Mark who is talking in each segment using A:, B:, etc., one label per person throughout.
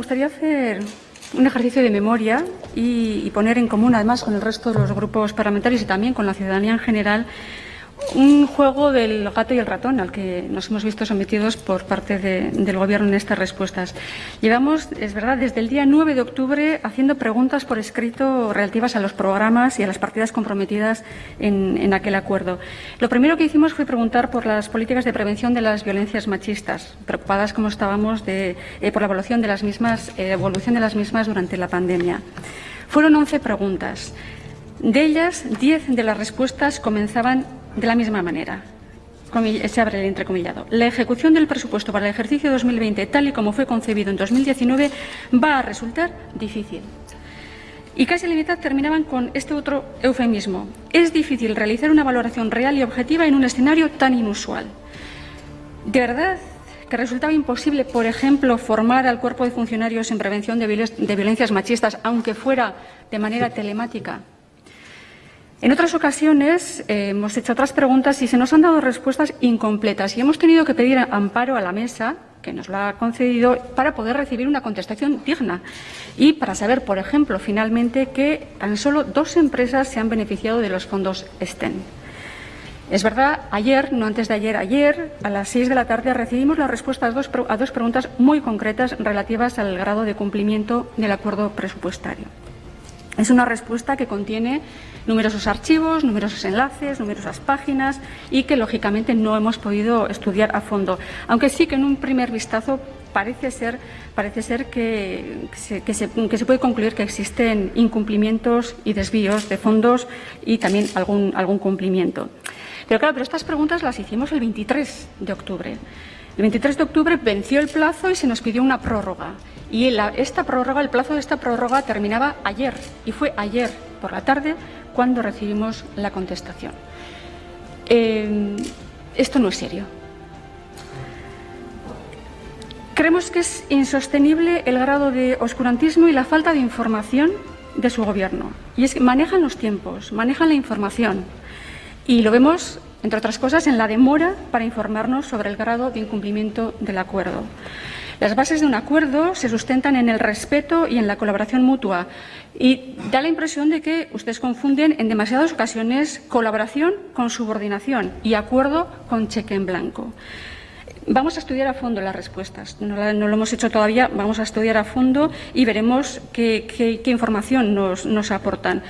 A: gustaría hacer un ejercicio de memoria y, y, poner en común, además, con el resto de los grupos parlamentarios y también con la ciudadanía en general, un juego del gato y el ratón al que nos hemos visto sometidos por parte de, del Gobierno en estas respuestas. Llevamos, es verdad, desde el día 9 de octubre haciendo preguntas por escrito relativas a los programas y a las partidas comprometidas en, en aquel acuerdo. Lo primero que hicimos fue preguntar por las políticas de prevención de las violencias machistas, preocupadas como estábamos de, eh, por la evolución de las mismas, eh, evolución de las mismas durante la pandemia. Fueron 11 preguntas. De ellas, 10 de las respuestas comenzaban de la misma manera. Se abre el entrecomillado. La ejecución del presupuesto para el ejercicio 2020, tal y como fue concebido en 2019, va a resultar difícil. Y casi la mitad terminaban con este otro eufemismo. Es difícil realizar una valoración real y objetiva en un escenario tan inusual. ¿De verdad que resultaba imposible, por ejemplo, formar al cuerpo de funcionarios en prevención de, violencias machistas, aunque fuera de manera telemática? En otras ocasiones eh, hemos hecho otras preguntas y se nos han dado respuestas incompletas y hemos tenido que pedir amparo a la mesa que nos lo ha concedido para poder recibir una contestación digna y para saber, por ejemplo, finalmente que tan solo dos empresas se han beneficiado de los fondos STEM. Es verdad, ayer, no antes de ayer, ayer, a las seis de la tarde, recibimos la respuesta a dos, a dos preguntas muy concretas relativas al grado de cumplimiento del acuerdo presupuestario. Es una respuesta que contiene numerosos archivos, numerosos enlaces, numerosas páginas y que, lógicamente, no hemos podido estudiar a fondo, aunque sí que en un primer vistazo parece ser, parece ser que, se, se, que, se, puede concluir que existen incumplimientos y desvíos de fondos y también algún, algún cumplimiento. Pero claro, pero estas preguntas las hicimos el 23 de octubre. El 23 de octubre venció el plazo y se nos pidió una prórroga. Y la, esta prórroga, el plazo de esta prórroga terminaba ayer. Y fue ayer por la tarde cuando recibimos la contestación. Eh, esto no es serio. Creemos que es insostenible el grado de oscurantismo y la falta de información de su gobierno. Y es que manejan los tiempos, manejan la información. Y lo vemos entre otras cosas, en la demora para informarnos sobre el grado de incumplimiento del acuerdo. Las bases de un acuerdo se sustentan en el respeto y en la colaboración mutua y da la impresión de que ustedes confunden en demasiadas ocasiones colaboración con subordinación y acuerdo con cheque en blanco. Vamos a estudiar a fondo las respuestas. No, lo hemos hecho todavía, vamos a estudiar a fondo y veremos qué, información nos, aportan.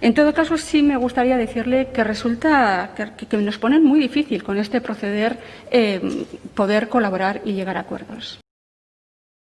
A: En todo caso, sí me gustaría decirle que resulta que, nos pone muy difícil con este proceder eh, poder colaborar y llegar a acuerdos.